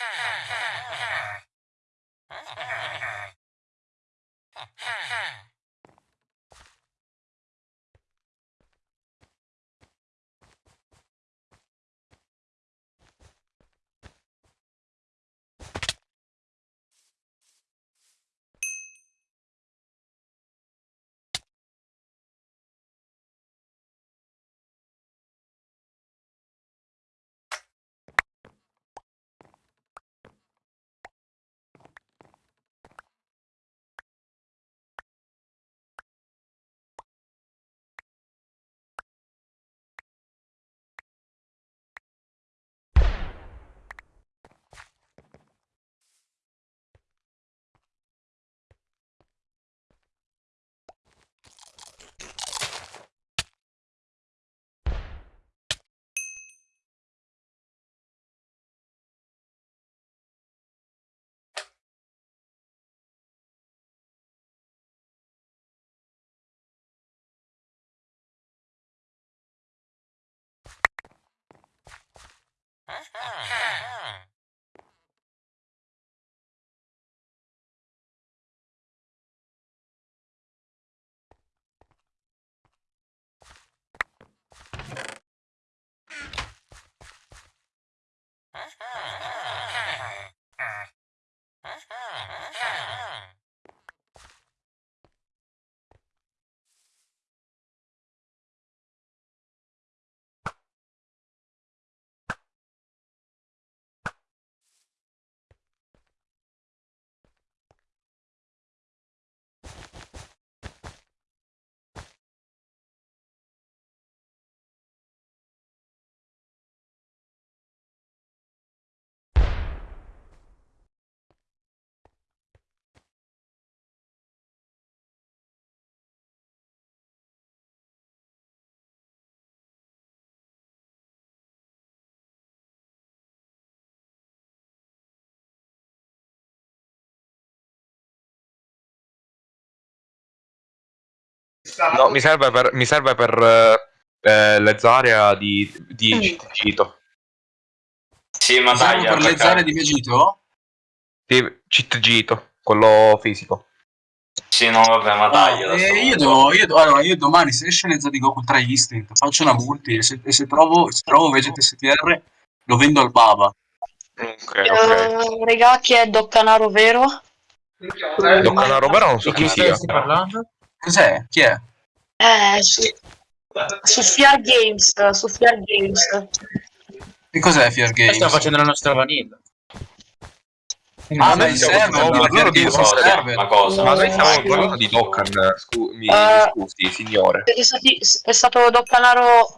ha ha ha All right. No, mi serve per, mi serve per eh, l'Ezaria di, di Mm. Cito. Sì, ma dai, per le di Vegito? Sì, Cheat Gito, quello fisico. Sì, no, vabbè, ma Ah, dai. eh, io, devo, io, allora, io domani se esce Nezza di Goku tra Instinct faccio una multi e se, e se trovo, se trovo Vegeta STR lo vendo al Baba. Ok, ok. Eh, regà, chi è Doccanaro vero? Doccanaro però non so Di chi chi sia. stai parlando? Cos'è? Chi è? Eh, su, su Fiar Games, su Fiar Games. Che cos'è Fear Games? Sta facendo la nostra vanilla. Ah, noi ma in stiamo server, parlando no, di Fear loro di Games in cosa? server. Ma cosa? Ma noi stiamo Eh, parlando di Dokkan, scu- mi Eh, scusi, signore. È, stati- è stato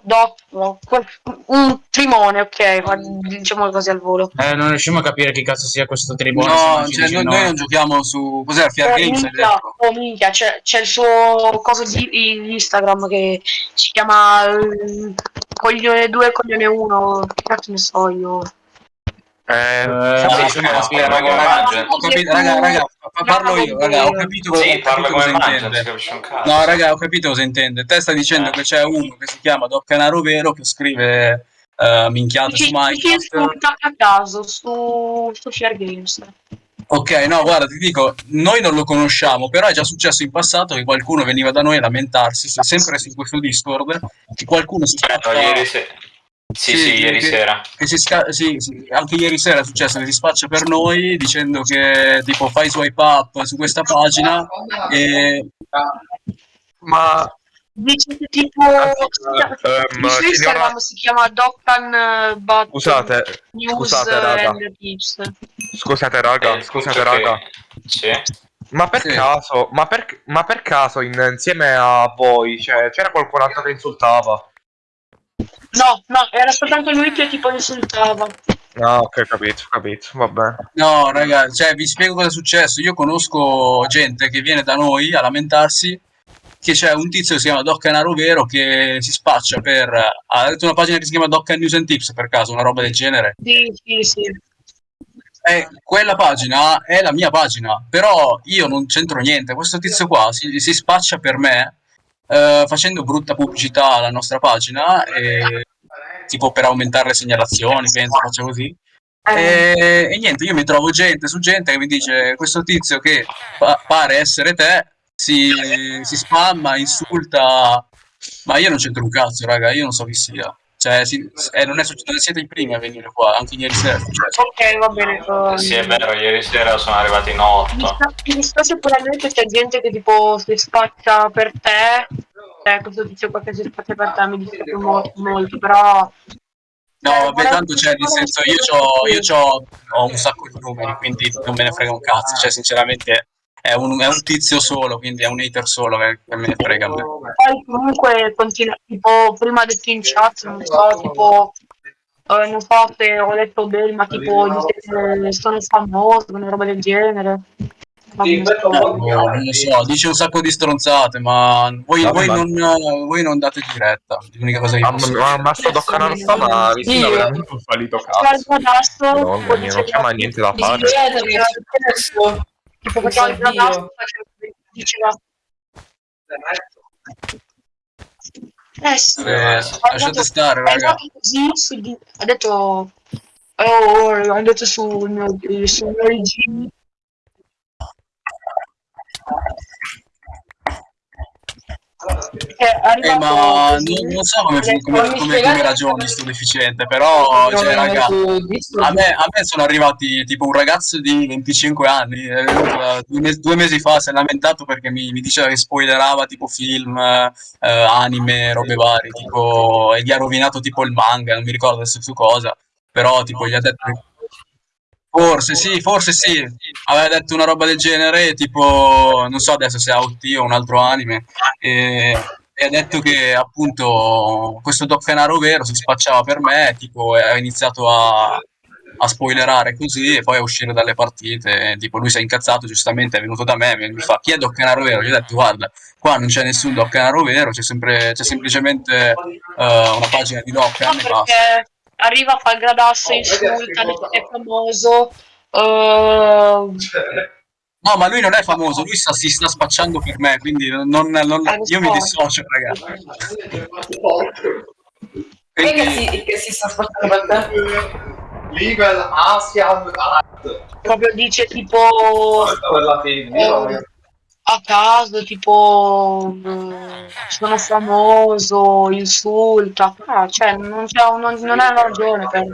no, quel- un trimone, ok, fa- diciamo così al volo. Eh, non riusciamo a capire chi cazzo sia questo tribune. se No, cioè, noi, no. noi non giochiamo su... Cos'è? Fear Oh, Games? minchia, oh, minchia, c'è, c'è il suo coso di, Instagram che si chiama eh, Coglione 2 Coglione 1, che cazzo ne so io. Eh, Eh, sì, aspetta, Aspetta, parla come raga, Mangel. ho capito, raga, parlo io, raga, ho capito, Sì, ho capito cosa si intende. No, raga, ho capito cosa intende. Te stai dicendo Eh. che c'è uno che si chiama Doc Canaro Vero che scrive eh, minchiate su Minecraft. a caso su, su Share Games. Ok, no, guarda, ti dico, noi non lo conosciamo, però è già successo in passato che qualcuno veniva da noi a lamentarsi, se- sempre su questo Discord, che qualcuno si Aspetta, spaccia... ieri sera. Sì, Sì, sì, ieri che- sera. Che si sca- sì, sì, anche ieri sera è successo che si spaccia per noi dicendo che tipo fai swipe up su questa pagina e Ah, Ma Dice che tipo ehm, il suo Instagram signora, si chiama Doctan eh, But scusate, News scusate, raga. scusate raga, Eh, scusate raga. che- Sì. Ma per Sì. caso, ma per, ma per caso in- insieme a voi cioè, c'era qualcun altro che insultava? No, no, era soltanto lui che tipo insultava. Ah, ok, capito, capito, va bene. No, raga, cioè vi spiego cosa è successo. Io conosco gente che viene da noi a lamentarsi che c'è un tizio che si chiama Doc Canaro Vero che si spaccia per... Ha detto una pagina che si chiama Doc News and Tips per caso, una roba del genere. Sì, sì, sì. E quella pagina è la mia pagina, però io non c'entro niente. Questo tizio qua si, si spaccia per me eh, facendo brutta pubblicità alla nostra pagina, e, tipo per aumentare le segnalazioni, penso faccia così. Eh, E, e niente, io mi trovo gente su gente che mi dice questo tizio che pa- pare essere te si, si spamma, insulta, ma io non c'entro un cazzo, raga, io non so chi sia. Cioè, si- eh, non, è successo, non siete i primi a venire qua, anche ieri sera. Ok, va bene. ehm, Sì, è vero, ieri sera sono arrivati in Mi 8. sta- mi dispiace probabilmente c'è gente che tipo si spaccia per te. Cioè, questo tizio qua che si spaccia per te mi dispiace mo- molto, però. No, Eh, vabbè, tanto cioè, nel senso, io, c'ho, io c'ho, ho un sacco di numeri, quindi non me ne frega un cazzo. Cioè, sinceramente, è un, è un tizio solo, quindi è un hater solo che, che me ne frega a me. Poi comunque continua, tipo, prima detto in chat, non so, tipo. eh, non so se ho letto bene, ma tipo sono famoso, una roba del genere. Ma Sì, non questo so. è un po' No, non lo so, dice un sacco di stronzate, ma voi, voi non, voi non date diretta. L'unica cosa che Ma, posso ma, ma sto Doccanaro sta, ma mi sembra veramente un fallito cazzo. non c'è mai niente da fare. Tipo faceva il gradasso, diceva. Eh sì, Eh, ha lasciate stare, è raga. così su di- ha detto oh, è andato sul mio sul mio IG è arrivato Eh, ma non, non so come, come, "Mi come, come ragioni sto deficiente, però, cioè, raga, a me, a me sono arrivati tipo un ragazzo di 25 anni, mesi, due mesi fa, si è lamentato perché mi, mi diceva che spoilerava tipo film, eh, anime, robe varie, tipo, e gli ha rovinato tipo il manga, non mi ricordo adesso su cosa, però tipo gli ha detto... Forse sì, forse sì, aveva detto una roba del genere, tipo, non so adesso se è OT o un altro anime, e, e ha detto che appunto questo Doc Fenaro vero si spacciava per me, tipo, e ha iniziato a, a spoilerare così e poi a uscire dalle partite, e, tipo lui si è incazzato, giustamente è venuto da me, mi fa chi è Doc Fenaro vero? Gli ho detto guarda, qua non c'è nessun Doc Fenaro vero, c'è, sempre, c'è semplicemente eh, una pagina di Doc No, e basta. Perché arriva a fare il gradasso, insulta, dice che è famoso. eh, No, ma lui non è famoso, lui sta- si sta spacciando per me, quindi non, non- non- Eh, lo io mi so. dissocio, ragazzi. È che si, che si sta spostando per te? Legal Asia proprio dice tipo eh, a caso, tipo mm, sono famoso, insulta. Ah, cioè, non, c'è non, non è una ragione per.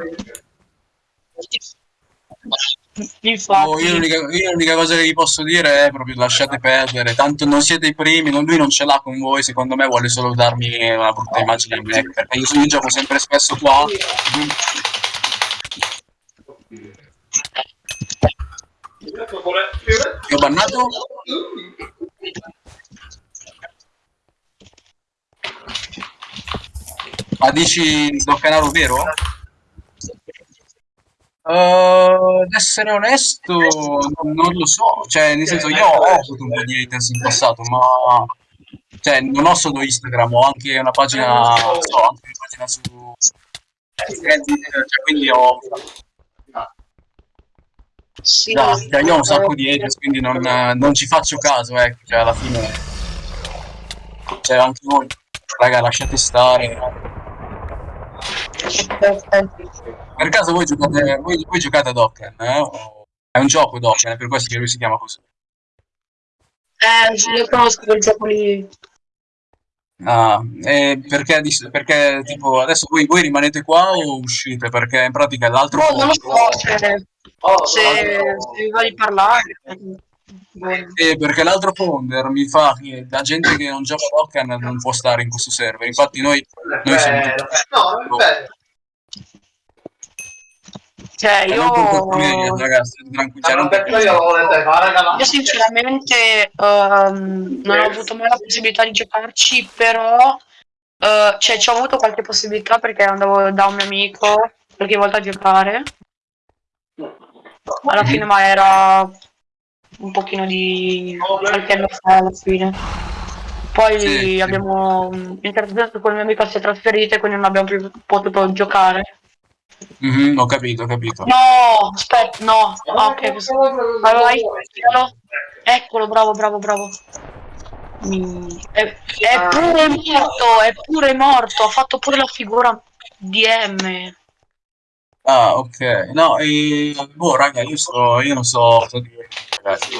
Infatti, oh, io, l'unica, io l'unica cosa che vi posso dire è proprio lasciate perdere, tanto non siete i primi, non- lui non ce l'ha con voi, secondo me vuole solo darmi una brutta immagine a me, perché io, io gioco sempre spesso qua. Ti ho bannato? Ma dici Doc Canaro vero? Uh, ad essere onesto, non, lo so, cioè, nel senso, io ho avuto un po' di haters in passato, ma cioè, non ho solo Instagram, ho anche una pagina, non so, anche una pagina su cioè, quindi ho, sì, esatto, cioè, io ho un sacco di haters, quindi non, non ci faccio caso, ecco, cioè, alla fine, cioè, anche voi, raga, lasciate stare. Per caso voi giocate, voi, voi giocate a Dokken, eh? È un gioco Dokken, è per questo che lui si chiama così. Eh, io conosco quel gioco lì. Ah, e perché, perché tipo adesso voi, voi rimanete qua o uscite? Perché in pratica l'altro No, non lo so se, se, se vi va di parlare. Eh, perché l'altro founder mi fa che la gente che non gioca a Dokkan non può stare in questo server. Infatti noi, noi siamo tutti... No, è bello. Cioè, io, ragazzi, cioè, io sinceramente ehm, non ho avuto mai la possibilità di giocarci, però eh, cioè, ci ho avuto qualche possibilità perché andavo da un mio amico qualche volta a giocare. Alla fine, ma era un pochino di qualche anno fa alla fine. Poi Sì, sì. abbiamo interessato quel mio amico si è trasferito e quindi non abbiamo più potuto giocare. Mhm, ho capito, ho capito. No, aspetta, no. Ah, ok, questo- vai, vai, eccolo. Eccolo, bravo, bravo, bravo. Mm, È, è pure morto, è pure morto, ha fatto pure la figura di M. Ah, ok. No, e... boh, raga, io, sto, io non so cosa dire. ragazzi.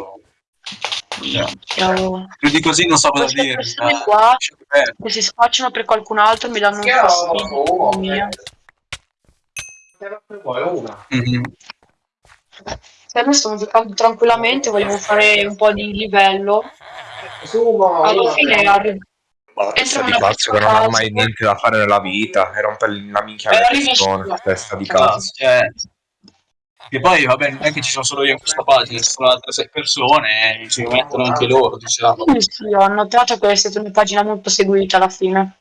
Più di così non so cosa Queste dire. persone qua Eh, che si spacciano per qualcun altro mi danno un fastidio. mamma mia. mhm. Se noi stiamo giocando tranquillamente, vogliamo fare un po' di livello. Alla fine arri- Ma la testa di una cazzo che non ha mai niente da fare nella vita e rompe la minchia Eh, arriva persone. Testa di cazzo. Cioè, che poi, vabbè, non è che ci sono solo io in questa pagina, ci sono altre sei persone e ci mettono anche loro, diciamo. Sì, sì, ho notato che è stata una pagina molto seguita alla fine.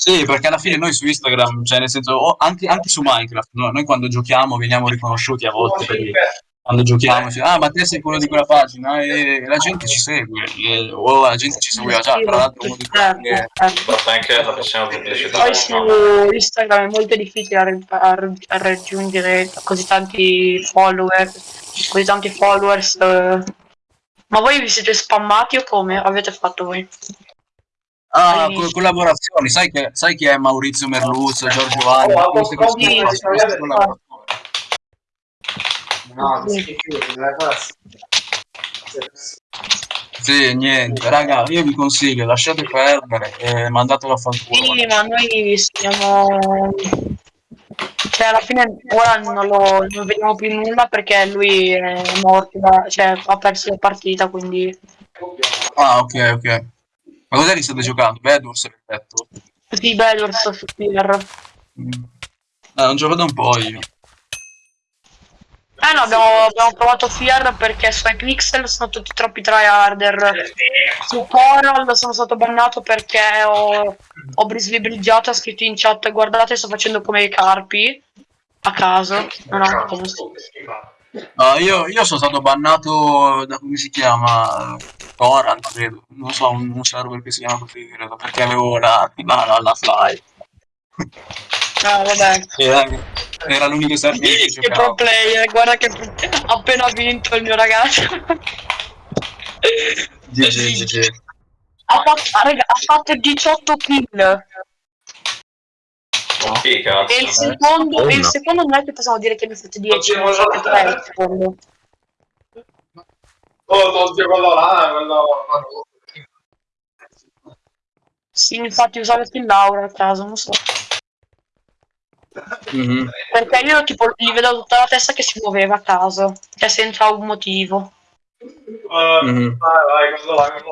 Sì, perché alla fine noi su Instagram, cioè nel senso, o anche, anche su Minecraft, no? noi quando giochiamo veniamo riconosciuti a volte, quindi quando giochiamo, ci- ah ma te sei quello di quella pagina e la gente ci segue, e- o la gente ci seguiva già, tra l'altro uno di quelli che... Certo, certo. Basta anche la prossima pubblicità. Poi su Instagram è molto difficile a, a- a raggiungere così tanti follower, così tanti followers. eh. Ma voi vi siete spammati o come avete fatto voi? Ah, co- collaborazioni, sai, che, sai chi è Maurizio Merluzzo, Giorgio Vanni, Oh, queste oh, queste sì, sì, sì. collaborazioni. No, classe. Sì, niente, raga, io vi consiglio, lasciate perdere e mandatelo a fanculo. Sì, ma noi siamo... Cioè, alla fine ora non, lo, non vediamo più nulla perché lui è morto, da- cioè ha perso la partita, quindi... Ah, ok, ok. Ma cos'è che state giocando? Bedwars, rispetto? Sì, bello il software. Mm. Eh, non gioco da un po' io. Eh no, abbiamo, abbiamo provato Fear perché su Pixel sono tutti troppi tryharder. Su Coral sono stato bannato perché ho, ho brislibriggiato, ho scritto in chat guardate sto facendo come i carpi a caso. Non ho fatto Ah, io, io sono stato bannato da come si chiama? Coran, credo. Non so, un, un server che si chiama così, credo, perché avevo la, la, la fly. Ah, vabbè. Era, era l'unico server che Che pro player, guarda che ha appena vinto il mio ragazzo. GG, GG. ha, fatto, raga, ha fatto 18 kill. Chi cazzo? E il secondo, e il secondo non è che possiamo dire che ha fatto 10, ne ha fatto 3 il secondo. Oh, tolti quello là, quello... Sì, infatti usavo il Laura a caso, non so. Mhm. Perché io tipo gli vedo tutta la testa che si muoveva a caso, cioè senza un motivo. Eh, Mhm. Vai, vai, quello là, quello là.